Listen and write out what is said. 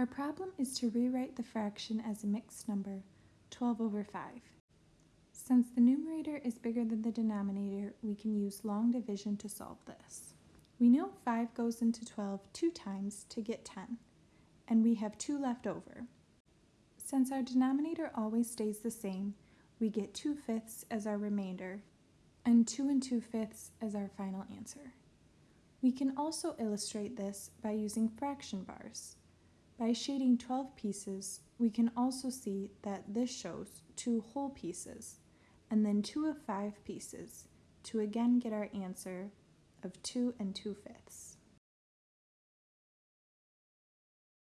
Our problem is to rewrite the fraction as a mixed number, 12 over 5. Since the numerator is bigger than the denominator, we can use long division to solve this. We know 5 goes into 12 two times to get 10, and we have 2 left over. Since our denominator always stays the same, we get 2 fifths as our remainder, and 2 and 2 fifths as our final answer. We can also illustrate this by using fraction bars. By shading 12 pieces, we can also see that this shows two whole pieces, and then two of five pieces, to again get our answer of 2 and 2 fifths.